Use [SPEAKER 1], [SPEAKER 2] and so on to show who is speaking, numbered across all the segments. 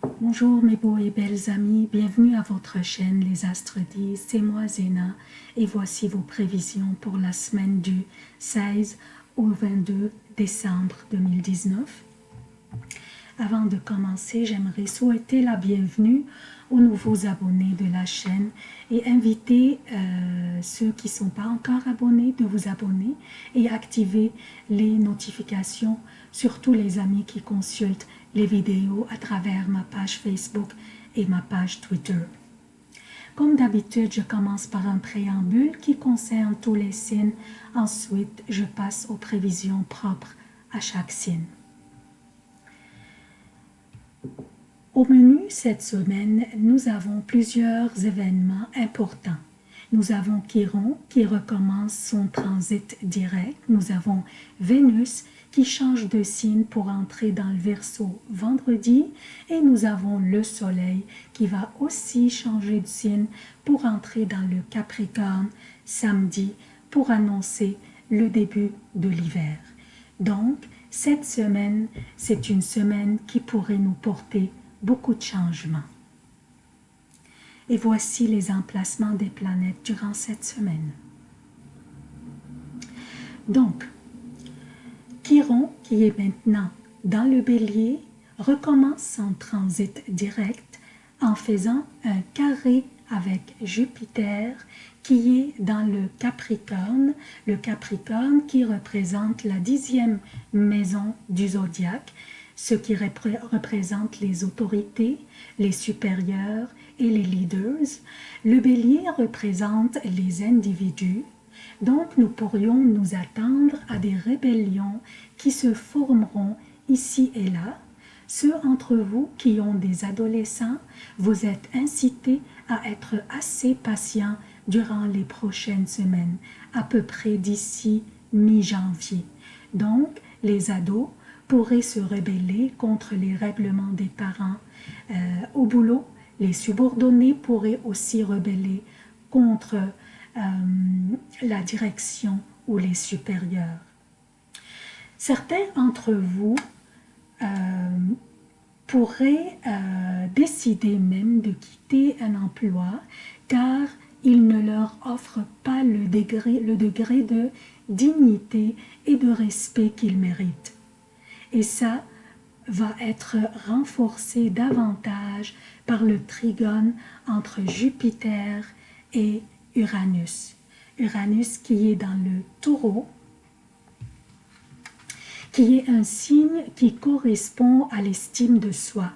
[SPEAKER 1] Bonjour mes beaux et belles amis, bienvenue à votre chaîne Les Astres disent, c'est moi Zéna. Et voici vos prévisions pour la semaine du 16 au 22 décembre 2019. Avant de commencer, j'aimerais souhaiter la bienvenue aux nouveaux abonnés de la chaîne et inviter euh, ceux qui ne sont pas encore abonnés de vous abonner et activer les notifications, surtout les amis qui consultent les vidéos à travers ma page Facebook et ma page Twitter. Comme d'habitude, je commence par un préambule qui concerne tous les signes. Ensuite, je passe aux prévisions propres à chaque signe. Au menu cette semaine, nous avons plusieurs événements importants. Nous avons Chiron qui recommence son transit direct. Nous avons Vénus qui change de signe pour entrer dans le Verseau vendredi. Et nous avons le Soleil qui va aussi changer de signe pour entrer dans le Capricorne samedi pour annoncer le début de l'hiver. Donc, cette semaine, c'est une semaine qui pourrait nous porter beaucoup de changements. Et voici les emplacements des planètes durant cette semaine. Donc, Chiron, qui est maintenant dans le bélier, recommence son transit direct en faisant un carré avec Jupiter qui est dans le Capricorne, le Capricorne qui représente la dixième maison du zodiaque, ce qui représente les autorités, les supérieurs et les leaders. Le bélier représente les individus, donc nous pourrions nous attendre à des rébellions qui se formeront ici et là. Ceux entre vous qui ont des adolescents, vous êtes incités à être assez patients durant les prochaines semaines, à peu près d'ici mi-janvier. Donc, les ados pourraient se rebeller contre les règlements des parents. Euh, au boulot, les subordonnés pourraient aussi rebeller contre euh, la direction ou les supérieurs. Certains d'entre vous euh, pourraient décider même de quitter un emploi car il ne leur offre pas le degré, le degré de dignité et de respect qu'ils méritent. Et ça va être renforcé davantage par le trigone entre Jupiter et Uranus. Uranus qui est dans le taureau, qui est un signe qui correspond à l'estime de soi,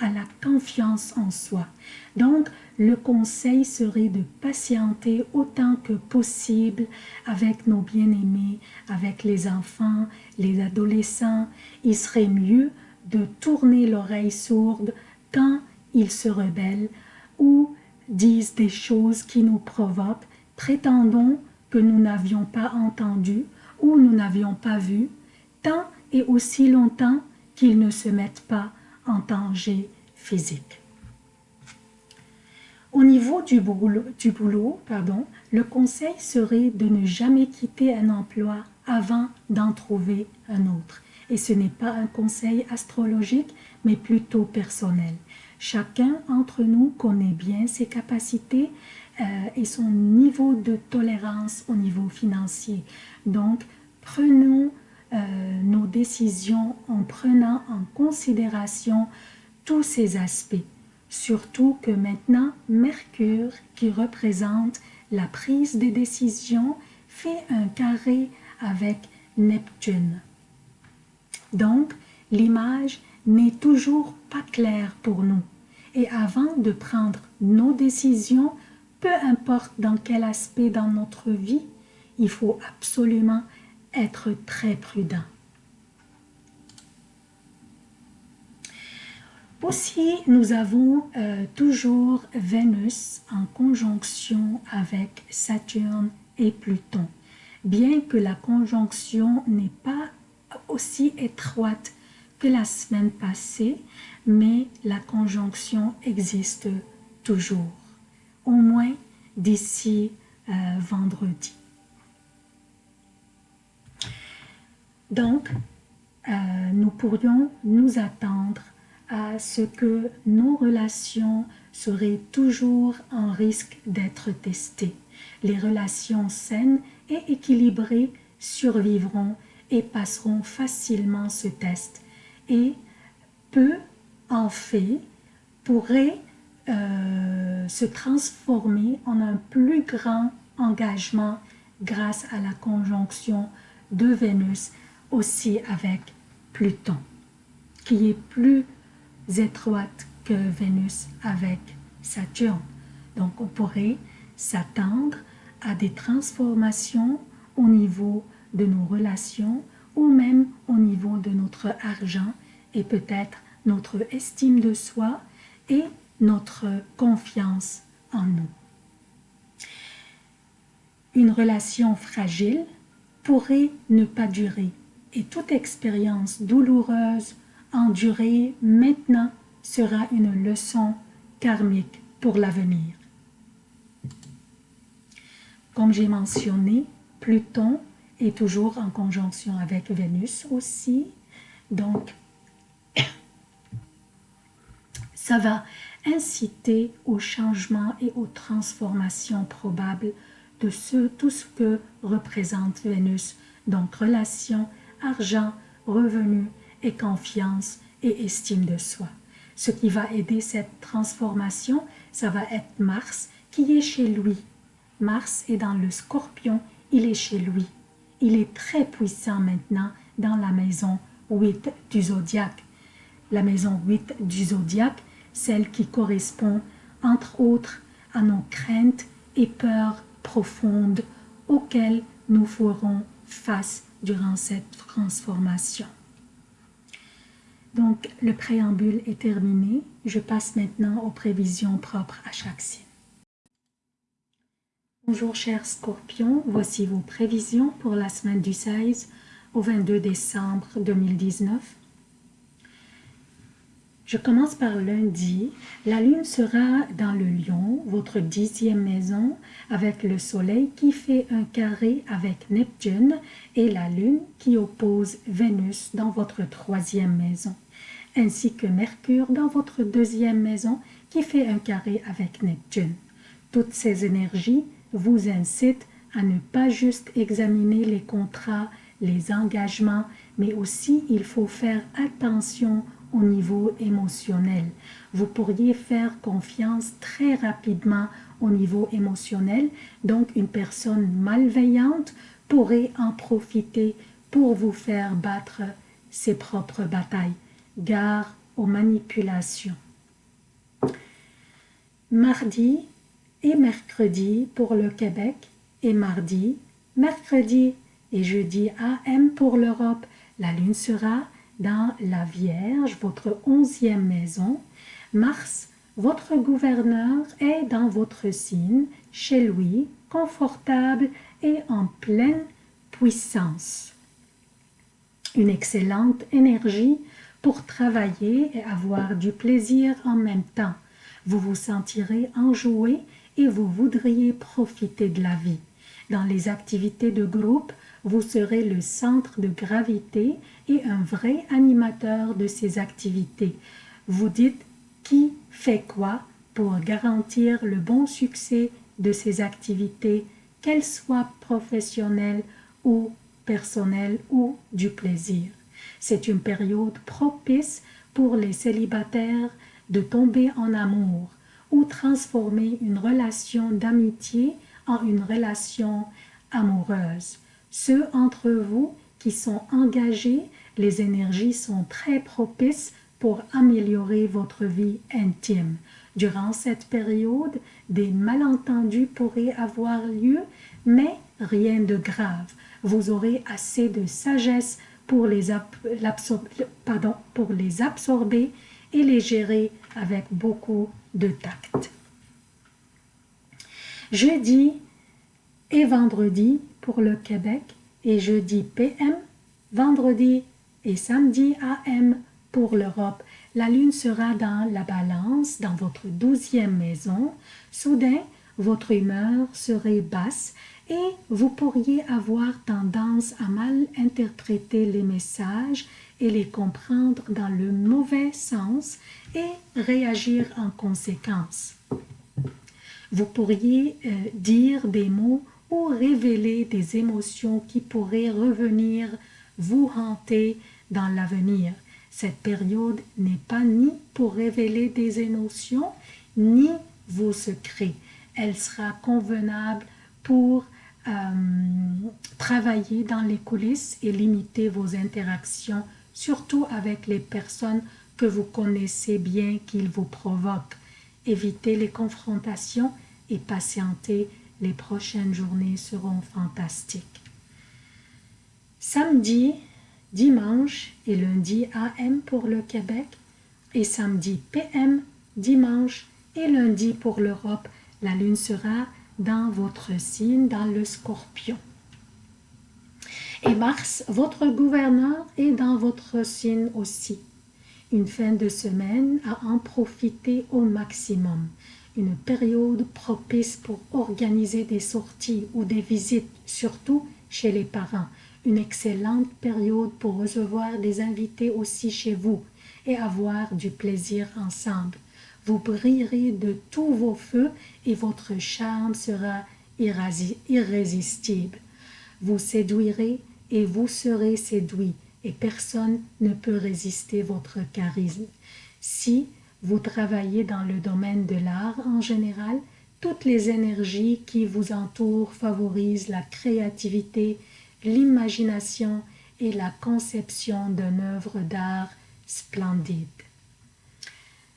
[SPEAKER 1] à la confiance en soi. Donc, le conseil serait de patienter autant que possible avec nos bien-aimés, avec les enfants, les adolescents. Il serait mieux de tourner l'oreille sourde quand ils se rebellent ou disent des choses qui nous provoquent, prétendons que nous n'avions pas entendu ou nous n'avions pas vu, tant et aussi longtemps qu'ils ne se mettent pas en danger physique. Au niveau du boulot, du boulot pardon, le conseil serait de ne jamais quitter un emploi avant d'en trouver un autre. Et ce n'est pas un conseil astrologique, mais plutôt personnel. Chacun d'entre nous connaît bien ses capacités euh, et son niveau de tolérance au niveau financier. Donc, prenons nos décisions en prenant en considération tous ces aspects. Surtout que maintenant, Mercure, qui représente la prise des décisions, fait un carré avec Neptune. Donc, l'image n'est toujours pas claire pour nous. Et avant de prendre nos décisions, peu importe dans quel aspect dans notre vie, il faut absolument être très prudent. Aussi, nous avons euh, toujours Vénus en conjonction avec Saturne et Pluton. Bien que la conjonction n'est pas aussi étroite que la semaine passée, mais la conjonction existe toujours, au moins d'ici euh, vendredi. Donc, euh, nous pourrions nous attendre à ce que nos relations seraient toujours en risque d'être testées. Les relations saines et équilibrées survivront et passeront facilement ce test. Et peu en fait pourrait euh, se transformer en un plus grand engagement grâce à la conjonction de Vénus aussi avec Pluton, qui est plus étroite que Vénus avec Saturne. Donc on pourrait s'attendre à des transformations au niveau de nos relations ou même au niveau de notre argent et peut-être notre estime de soi et notre confiance en nous. Une relation fragile pourrait ne pas durer et toute expérience douloureuse endurée maintenant sera une leçon karmique pour l'avenir. Comme j'ai mentionné, Pluton est toujours en conjonction avec Vénus aussi, donc ça va inciter au changement et aux transformations probables de tout ce que représente Vénus, donc relation, argent, revenus et confiance et estime de soi. Ce qui va aider cette transformation, ça va être Mars qui est chez lui. Mars est dans le scorpion, il est chez lui. Il est très puissant maintenant dans la maison 8 du zodiaque. La maison 8 du zodiaque, celle qui correspond entre autres à nos craintes et peurs profondes auxquelles nous ferons face durant cette transformation. Donc, le préambule est terminé. Je passe maintenant aux prévisions propres à chaque signe. Bonjour chers scorpions, voici vos prévisions pour la semaine du 16 au 22 décembre 2019. Je commence par lundi. La lune sera dans le lion, votre dixième maison, avec le soleil qui fait un carré avec Neptune et la lune qui oppose Vénus dans votre troisième maison, ainsi que Mercure dans votre deuxième maison qui fait un carré avec Neptune. Toutes ces énergies vous incitent à ne pas juste examiner les contrats, les engagements, mais aussi il faut faire attention au niveau émotionnel. Vous pourriez faire confiance très rapidement au niveau émotionnel, donc une personne malveillante pourrait en profiter pour vous faire battre ses propres batailles. Gare aux manipulations. Mardi et mercredi pour le Québec et mardi, mercredi et jeudi AM pour l'Europe. La lune sera dans la Vierge, votre onzième maison. Mars, votre gouverneur, est dans votre signe, chez lui, confortable et en pleine puissance. Une excellente énergie pour travailler et avoir du plaisir en même temps. Vous vous sentirez enjoué et vous voudriez profiter de la vie. Dans les activités de groupe, vous serez le centre de gravité et un vrai animateur de ces activités. Vous dites qui fait quoi pour garantir le bon succès de ces activités, qu'elles soient professionnelles ou personnelles ou du plaisir? C'est une période propice pour les célibataires de tomber en amour ou transformer une relation d'amitié en une relation amoureuse. Ceux entre vous qui sont engagés, les énergies sont très propices pour améliorer votre vie intime. Durant cette période, des malentendus pourraient avoir lieu, mais rien de grave. Vous aurez assez de sagesse pour les, pardon, pour les absorber et les gérer avec beaucoup de tact. Jeudi et vendredi pour le Québec et jeudi PM, vendredi et samedi AM pour l'Europe. La lune sera dans la balance, dans votre douzième maison. Soudain, votre humeur serait basse et vous pourriez avoir tendance à mal interpréter les messages et les comprendre dans le mauvais sens et réagir en conséquence. Vous pourriez euh, dire des mots ou révéler des émotions qui pourraient revenir vous hanter dans l'avenir. Cette période n'est pas ni pour révéler des émotions, ni vos secrets. Elle sera convenable pour euh, travailler dans les coulisses et limiter vos interactions, surtout avec les personnes que vous connaissez bien qu'ils vous provoquent. Évitez les confrontations et patientez, les prochaines journées seront fantastiques. Samedi, dimanche et lundi AM pour le Québec et samedi PM, dimanche et lundi pour l'Europe, la lune sera dans votre signe, dans le scorpion. Et Mars, votre gouverneur, est dans votre signe aussi. Une fin de semaine à en profiter au maximum. Une période propice pour organiser des sorties ou des visites, surtout chez les parents. Une excellente période pour recevoir des invités aussi chez vous et avoir du plaisir ensemble. Vous brillerez de tous vos feux et votre charme sera irrésistible. Vous séduirez et vous serez séduit et personne ne peut résister votre charisme. Si vous travaillez dans le domaine de l'art en général, toutes les énergies qui vous entourent favorisent la créativité, l'imagination et la conception d'une œuvre d'art splendide.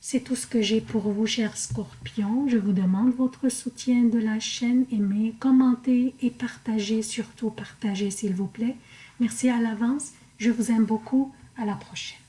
[SPEAKER 1] C'est tout ce que j'ai pour vous, chers scorpions. Je vous demande votre soutien de la chaîne. Aimez, commentez et partagez. Surtout partagez, s'il vous plaît. Merci à l'avance. Je vous aime beaucoup. À la prochaine.